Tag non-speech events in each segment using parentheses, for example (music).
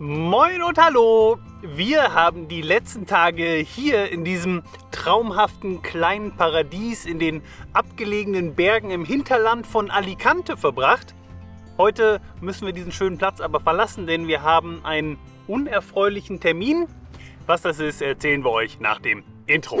Moin und hallo! Wir haben die letzten Tage hier in diesem traumhaften kleinen Paradies in den abgelegenen Bergen im Hinterland von Alicante verbracht. Heute müssen wir diesen schönen Platz aber verlassen, denn wir haben einen unerfreulichen Termin. Was das ist, erzählen wir euch nach dem Intro.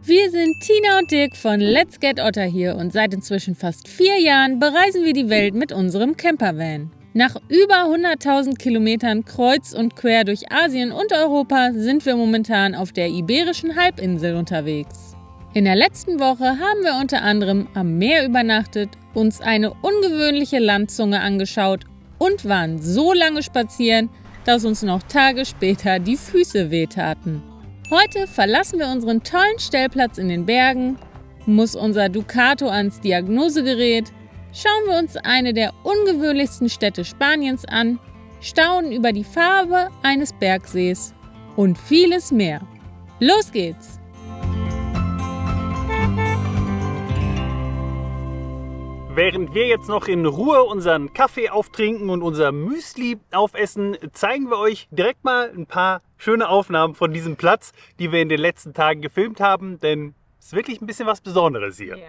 Wir sind Tina und Dirk von Let's Get Otter hier und seit inzwischen fast vier Jahren bereisen wir die Welt mit unserem Campervan. Nach über 100.000 Kilometern kreuz und quer durch Asien und Europa sind wir momentan auf der Iberischen Halbinsel unterwegs. In der letzten Woche haben wir unter anderem am Meer übernachtet, uns eine ungewöhnliche Landzunge angeschaut und waren so lange spazieren, dass uns noch Tage später die Füße wehtaten. Heute verlassen wir unseren tollen Stellplatz in den Bergen, muss unser Ducato ans Diagnosegerät, schauen wir uns eine der ungewöhnlichsten Städte Spaniens an, staunen über die Farbe eines Bergsees und vieles mehr. Los geht's! Während wir jetzt noch in Ruhe unseren Kaffee auftrinken und unser Müsli aufessen, zeigen wir euch direkt mal ein paar schöne Aufnahmen von diesem Platz, die wir in den letzten Tagen gefilmt haben, denn es ist wirklich ein bisschen was Besonderes hier. Ja.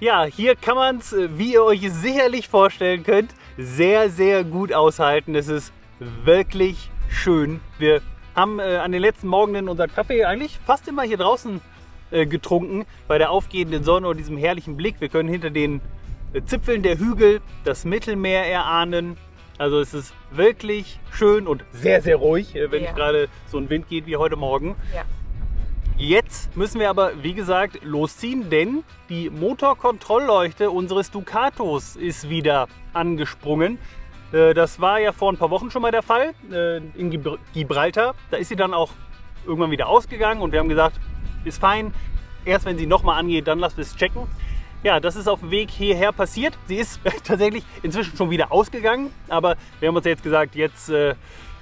Ja, hier kann man es, wie ihr euch sicherlich vorstellen könnt, sehr, sehr gut aushalten. Es ist wirklich schön. Wir haben äh, an den letzten Morgenen unseren Kaffee eigentlich fast immer hier draußen äh, getrunken, bei der aufgehenden Sonne und diesem herrlichen Blick. Wir können hinter den äh, Zipfeln der Hügel das Mittelmeer erahnen. Also es ist wirklich schön und sehr, sehr ruhig, äh, wenn Ja. nicht gerade so ein Wind geht wie heute Morgen. Ja. Jetzt müssen wir aber, wie gesagt, losziehen, denn die Motorkontrollleuchte unseres Ducatos ist wieder angesprungen. Äh, Das war ja vor ein paar Wochen schon mal der Fall äh, in Gibr- Gibraltar. Da ist sie dann auch irgendwann wieder ausgegangen und wir haben gesagt, ist fein. Erst wenn sie nochmal angeht, dann lassen wir es checken. Ja, das ist auf dem Weg hierher passiert. Sie ist (laughs) tatsächlich inzwischen schon wieder ausgegangen, aber wir haben uns jetzt gesagt, jetzt äh,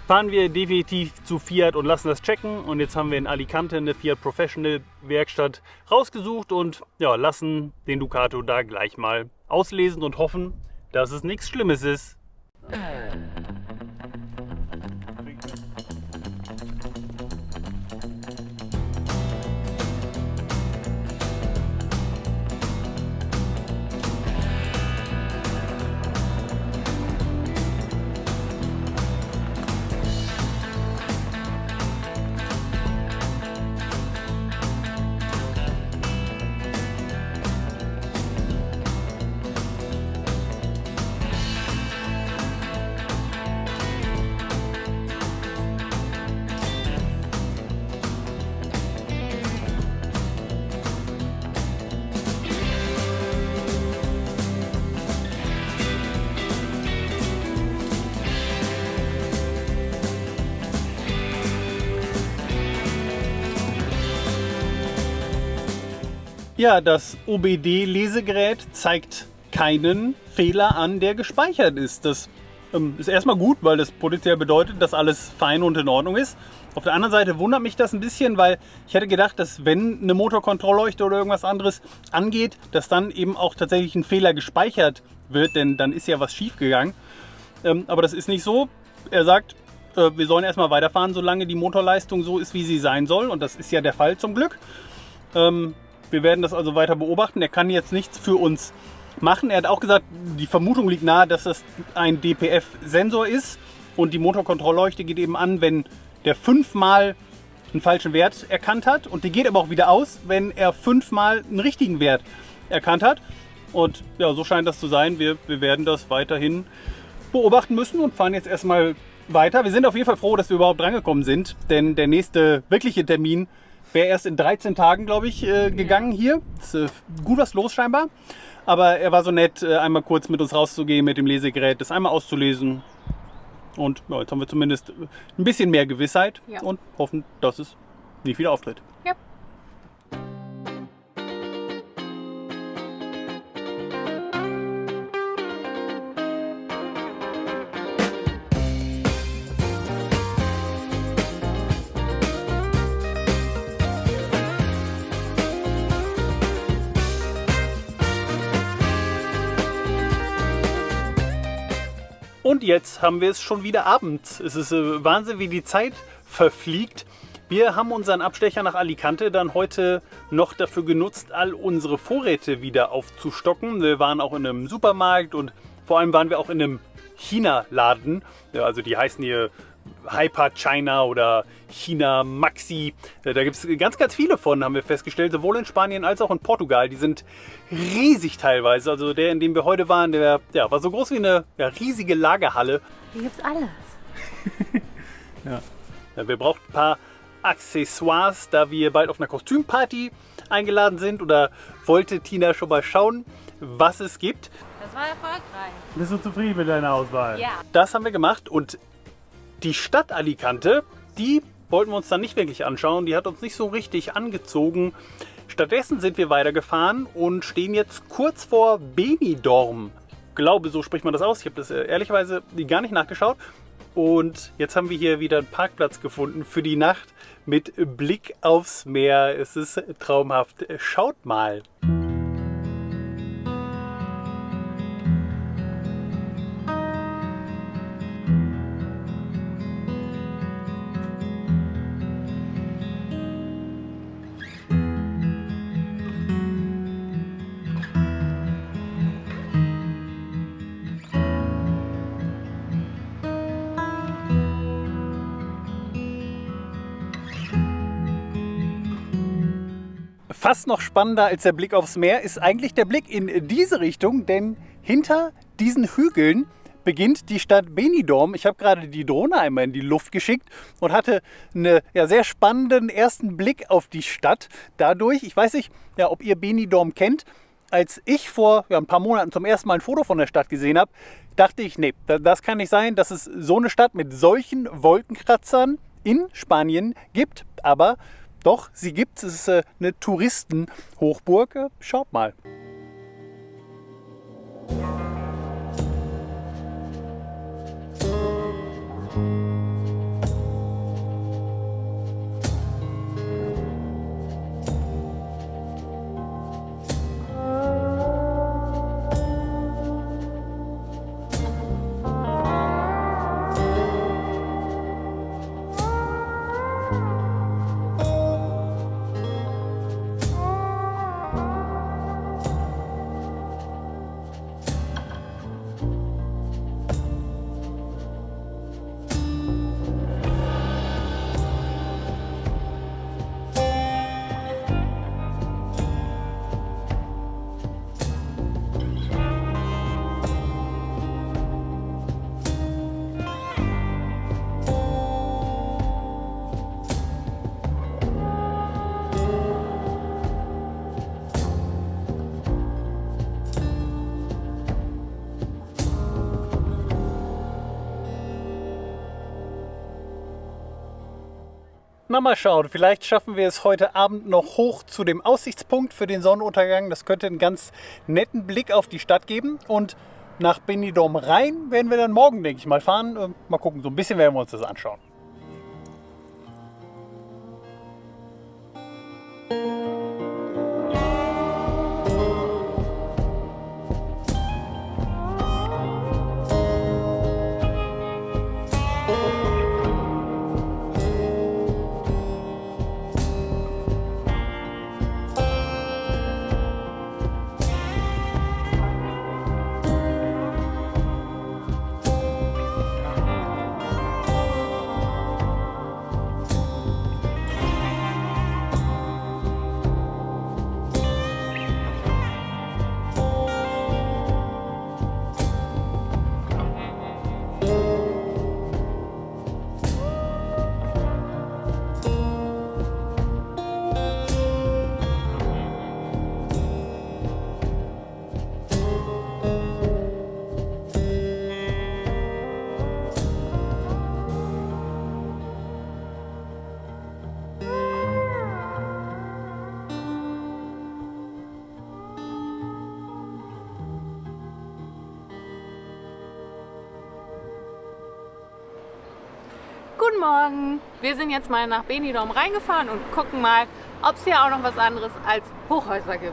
fahren wir definitiv zu Fiat und lassen das checken. Und jetzt haben wir in Alicante eine Fiat Professional Werkstatt rausgesucht und ja, lassen den Ducato da gleich mal auslesen und hoffen, dass es nichts Schlimmes ist. Ja, das OBD-Lesegerät zeigt keinen Fehler an, der gespeichert ist. Das Ähm, ist erstmal gut, weil das potenziell bedeutet, dass alles fein und in Ordnung ist. Auf der anderen Seite wundert mich das ein bisschen, weil ich hätte gedacht, dass wenn eine Motorkontrollleuchte oder irgendwas anderes angeht, dass dann eben auch tatsächlich ein Fehler gespeichert wird, denn dann ist ja was schief gegangen. Ähm, aber das ist nicht so. Er sagt, äh, wir sollen erstmal weiterfahren, solange die Motorleistung so ist, wie sie sein soll. Und das ist ja der Fall zum Glück. Ähm, wir werden das also weiter beobachten. Er kann jetzt nichts für uns machen. Er hat auch gesagt, die Vermutung liegt nahe, dass das ein DPF-Sensor ist. Und die Motorkontrollleuchte geht eben an, wenn der fünfmal einen falschen Wert erkannt hat. Und die geht aber auch wieder aus, wenn er fünfmal einen richtigen Wert erkannt hat. Und ja, so scheint das zu sein. Wir, wir werden das weiterhin beobachten müssen und fahren jetzt erstmal weiter. Wir sind auf jeden Fall froh, dass wir überhaupt drangekommen sind, denn der nächste wirkliche Termin wäre erst in 13 Tagen, glaube ich, äh, gegangen hier. Ist äh, gut was los scheinbar. Aber er war so nett, äh, einmal kurz mit uns rauszugehen mit dem Lesegerät, das einmal auszulesen. Und ja, jetzt haben wir zumindest ein bisschen mehr Gewissheit Ja. und hoffen, dass es nicht wieder auftritt. Ja. Und jetzt haben wir es schon wieder abends. Es ist äh, Wahnsinn, wie die Zeit verfliegt. Wir haben unseren Abstecher nach Alicante dann heute noch dafür genutzt, all unsere Vorräte wieder aufzustocken. Wir waren auch in einem Supermarkt und vor allem waren wir auch in einem China-Laden. Ja, also die heißen hier Hyper China oder China Maxi. Äh, Da gibt es ganz, ganz viele von, haben wir festgestellt, sowohl in Spanien als auch in Portugal. Die sind riesig teilweise. Also der, in dem wir heute waren, der ja, war so groß wie eine ja, riesige Lagerhalle. Hier gibt's alles. (laughs) Ja, wir brauchen ein paar Accessoires, da wir bald auf einer Kostümparty eingeladen sind. Oder wollte Tina schon mal schauen, was es gibt. Das war erfolgreich. Bist du zufrieden mit deiner Auswahl? Ja. Das haben wir gemacht und die Stadt Alicante, die wollten wir uns dann nicht wirklich anschauen. Die hat uns nicht so richtig angezogen. Stattdessen sind wir weitergefahren und stehen jetzt kurz vor Benidorm. Ich glaube, so spricht man das aus. Ich habe das äh, ehrlicherweise gar nicht nachgeschaut. Und jetzt haben wir hier wieder einen Parkplatz gefunden für die Nacht mit Blick aufs Meer. Es ist traumhaft. Schaut mal. Fast noch spannender als der Blick aufs Meer ist eigentlich der Blick in diese Richtung, denn hinter diesen Hügeln beginnt die Stadt Benidorm. Ich habe gerade die Drohne einmal in die Luft geschickt und hatte einen ja, sehr spannenden ersten Blick auf die Stadt. Dadurch, ich weiß nicht, ja, ob ihr Benidorm kennt, als ich vor ja, ein paar Monaten zum ersten Mal ein Foto von der Stadt gesehen habe, dachte ich, nee, da- das kann nicht sein, dass es so eine Stadt mit solchen Wolkenkratzern in Spanien gibt. Aber doch, sie gibt es. Es ist äh, eine Touristenhochburg. Äh, Schaut mal. Na, mal schauen. Vielleicht schaffen wir es heute Abend noch hoch zu dem Aussichtspunkt für den Sonnenuntergang. Das könnte einen ganz netten Blick auf die Stadt geben. Und nach Benidorm rein werden wir dann morgen, denke ich, mal fahren. Äh, Mal gucken, so ein bisschen werden wir uns das anschauen. Guten Morgen! Wir sind jetzt mal nach Benidorm reingefahren und gucken mal, ob es hier auch noch was anderes als Hochhäuser gibt.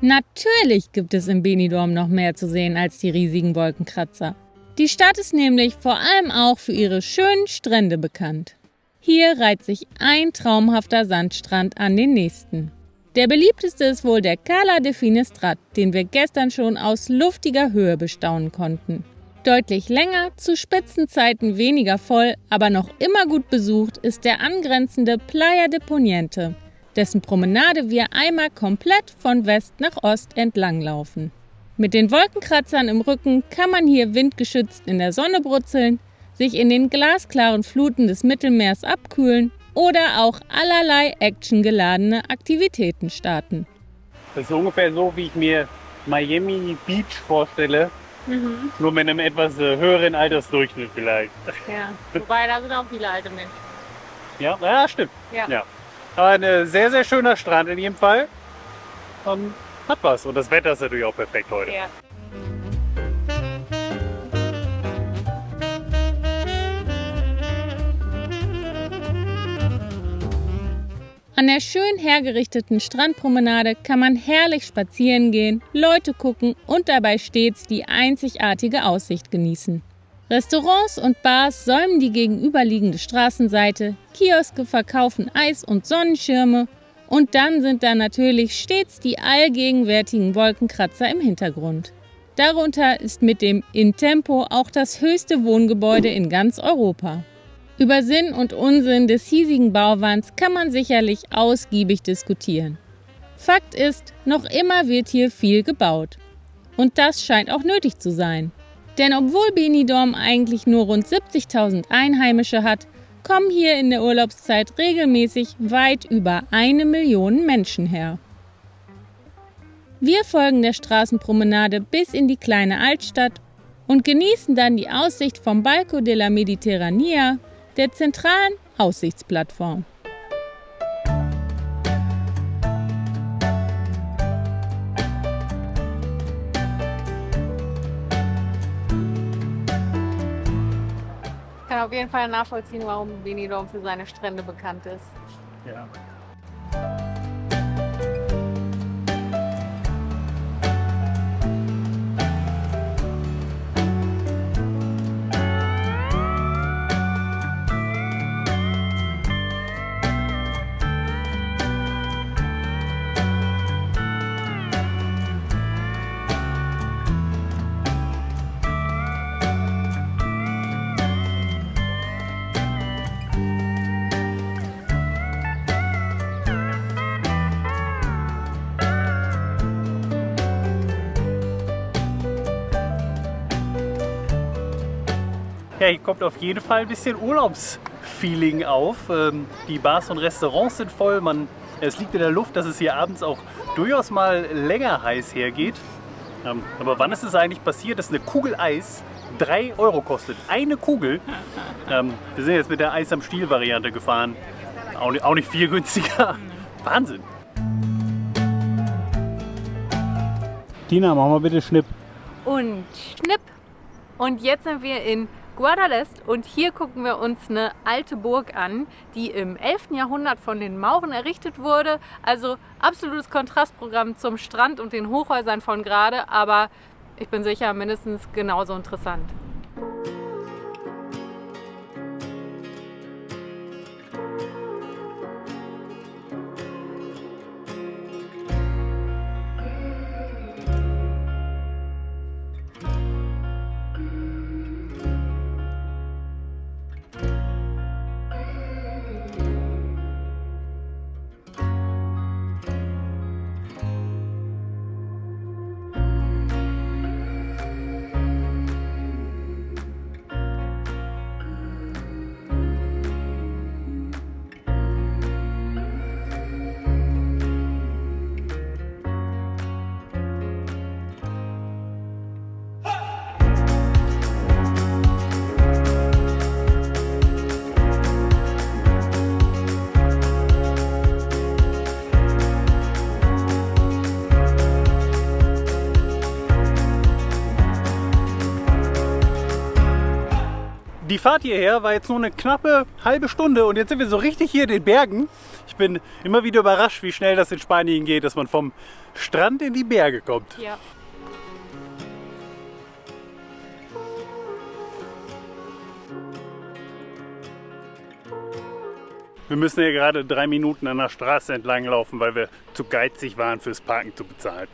Natürlich gibt es in Benidorm noch mehr zu sehen als die riesigen Wolkenkratzer. Die Stadt ist nämlich vor allem auch für ihre schönen Strände bekannt. Hier reiht sich ein traumhafter Sandstrand an den nächsten. Der beliebteste ist wohl der Cala de Finestrat, den wir gestern schon aus luftiger Höhe bestaunen konnten. Deutlich länger, zu Spitzenzeiten weniger voll, aber noch immer gut besucht ist der angrenzende Playa de Poniente, dessen Promenade wir einmal komplett von West nach Ost entlanglaufen. Mit den Wolkenkratzern im Rücken kann man hier windgeschützt in der Sonne brutzeln, sich in den glasklaren Fluten des Mittelmeers abkühlen oder auch allerlei actiongeladene Aktivitäten starten. Das ist ungefähr so, wie ich mir Miami Beach vorstelle, nur mit einem etwas äh, höheren Altersdurchschnitt vielleicht. Ja, wobei da sind auch viele alte Menschen. Ja, ja stimmt. Ja. Ja. Aber ein äh, sehr, sehr schöner Strand in jedem Fall. Ähm, hat was. Und das Wetter ist natürlich auch perfekt heute. Ja. An der schön hergerichteten Strandpromenade kann man herrlich spazieren gehen, Leute gucken und dabei stets die einzigartige Aussicht genießen. Restaurants und Bars säumen die gegenüberliegende Straßenseite, Kioske verkaufen Eis und Sonnenschirme und dann sind da natürlich stets die allgegenwärtigen Wolkenkratzer im Hintergrund. Darunter ist mit dem Intempo auch das höchste Wohngebäude in ganz Europa. Über Sinn und Unsinn des hiesigen Bauwands kann man sicherlich ausgiebig diskutieren. Fakt ist, noch immer wird hier viel gebaut. Und das scheint auch nötig zu sein. Denn obwohl Benidorm eigentlich nur rund 70.000 Einheimische hat, kommen hier in der Urlaubszeit regelmäßig weit über eine Million Menschen her. Wir folgen der Straßenpromenade bis in die kleine Altstadt und genießen dann die Aussicht vom Balco de la Mediterranea, der zentralen Aussichtsplattform. Ich kann auf jeden Fall nachvollziehen, warum Benidorm für seine Strände bekannt ist. Ja. Ja, hier kommt auf jeden Fall ein bisschen Urlaubsfeeling auf. Ähm, Die Bars und Restaurants sind voll. Man, es liegt in der Luft, dass es hier abends auch durchaus mal länger heiß hergeht. Ähm, Aber wann ist es eigentlich passiert, dass eine Kugel Eis 3 Euro kostet. Eine Kugel. Ähm, wir sind jetzt mit der Eis am Stiel Variante gefahren. Auch nicht, auch nicht viel günstiger. (laughs) Wahnsinn. Tina, mach mal bitte Schnipp. Und schnipp. Und jetzt sind wir in Guadalest und hier gucken wir uns eine alte Burg an, die im 11. Jahrhundert von den Mauren errichtet wurde. Also absolutes Kontrastprogramm zum Strand und den Hochhäusern von gerade, aber ich bin sicher mindestens genauso interessant. Die Fahrt hierher war jetzt nur eine knappe halbe Stunde und jetzt sind wir so richtig hier in den Bergen. Ich bin immer wieder überrascht, wie schnell das in Spanien geht, dass man vom Strand in die Berge kommt. Ja. Wir müssen ja gerade drei Minuten an der Straße entlang laufen, weil wir zu geizig waren, fürs Parken zu bezahlen.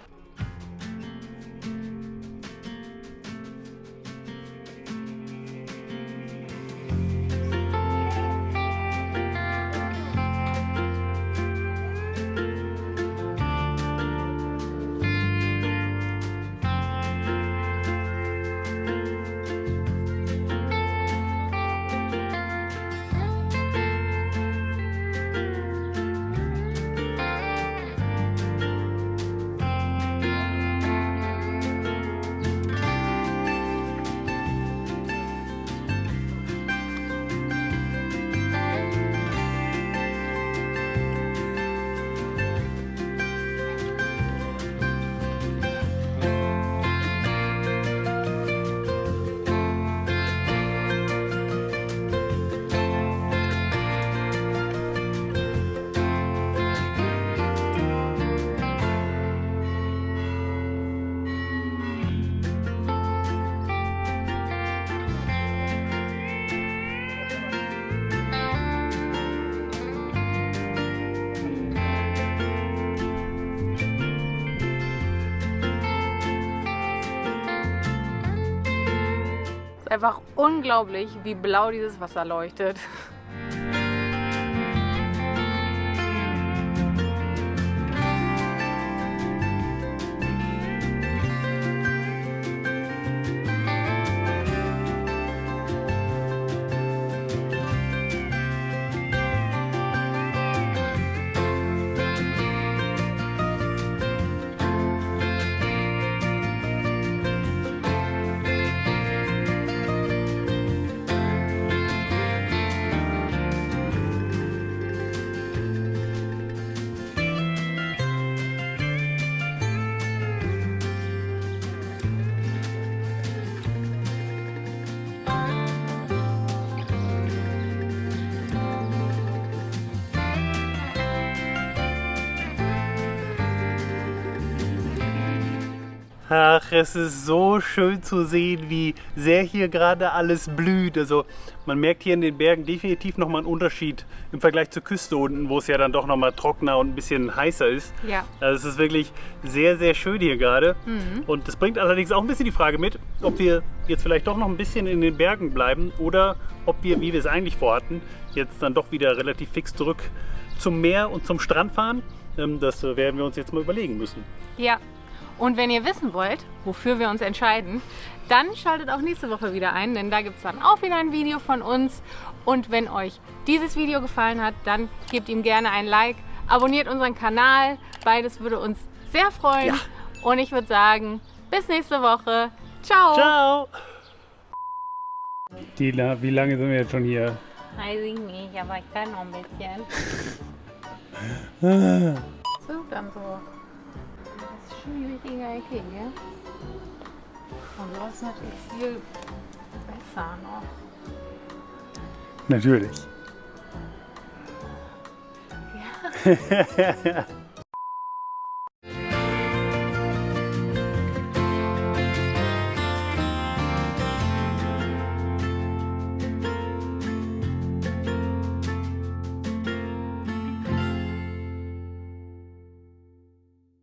Einfach unglaublich, wie blau dieses Wasser leuchtet. Ach, es ist so schön zu sehen, wie sehr hier gerade alles blüht. Also man merkt hier in den Bergen definitiv nochmal einen Unterschied im Vergleich zur Küste unten, wo es ja dann doch nochmal trockener und ein bisschen heißer ist. Ja. Also es ist wirklich sehr, sehr schön hier gerade. Und das bringt allerdings auch ein bisschen die Frage mit, ob wir jetzt vielleicht doch noch ein bisschen in den Bergen bleiben oder ob wir, wie wir es eigentlich vorhatten, jetzt dann doch wieder relativ fix zurück zum Meer und zum Strand fahren. Ähm, Das werden wir uns jetzt mal überlegen müssen. Ja. Und wenn ihr wissen wollt, wofür wir uns entscheiden, dann schaltet auch nächste Woche wieder ein, denn da gibt es dann auch wieder ein Video von uns. Und wenn euch dieses Video gefallen hat, dann gebt ihm gerne ein Like, abonniert unseren Kanal. Beides würde uns sehr freuen. Ja. Und ich würde sagen, bis nächste Woche. Ciao. Ciao! Tina, wie lange sind wir jetzt schon hier? Weiß ich nicht, aber ich kann noch ein bisschen. (laughs) so, dann so. Richtige Ecke hier. Und so ist natürlich viel besser noch. Natürlich. Ja. (laughs)